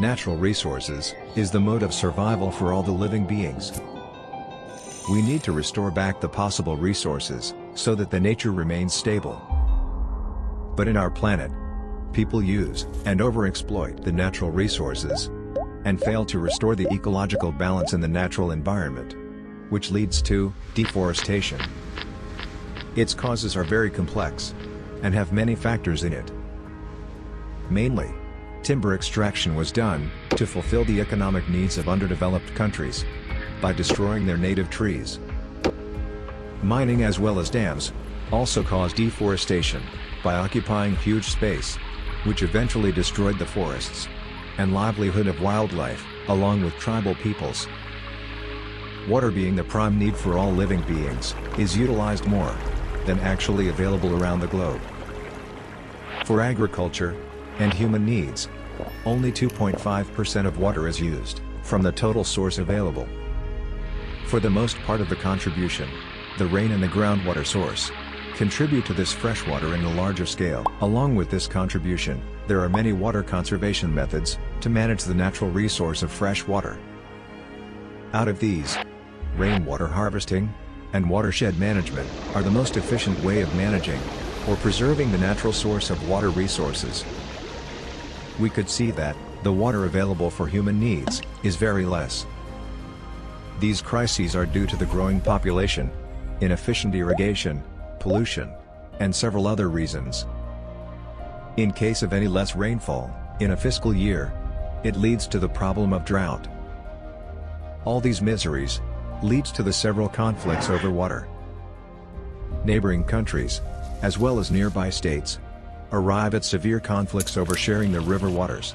natural resources, is the mode of survival for all the living beings. We need to restore back the possible resources, so that the nature remains stable. But in our planet, people use and overexploit the natural resources, and fail to restore the ecological balance in the natural environment, which leads to deforestation. Its causes are very complex, and have many factors in it. Mainly, timber extraction was done to fulfill the economic needs of underdeveloped countries by destroying their native trees. Mining as well as dams also caused deforestation by occupying huge space, which eventually destroyed the forests and livelihood of wildlife, along with tribal peoples. Water being the prime need for all living beings, is utilized more than actually available around the globe. For agriculture and human needs, only 2.5% of water is used from the total source available. For the most part of the contribution, the rain and the groundwater source contribute to this freshwater in a larger scale. Along with this contribution, there are many water conservation methods to manage the natural resource of fresh water. Out of these, rainwater harvesting and watershed management are the most efficient way of managing or preserving the natural source of water resources. We could see that the water available for human needs is very less. These crises are due to the growing population, inefficient irrigation, pollution, and several other reasons. In case of any less rainfall, in a fiscal year, it leads to the problem of drought. All these miseries, leads to the several conflicts over water. Neighboring countries, as well as nearby states, arrive at severe conflicts over sharing the river waters.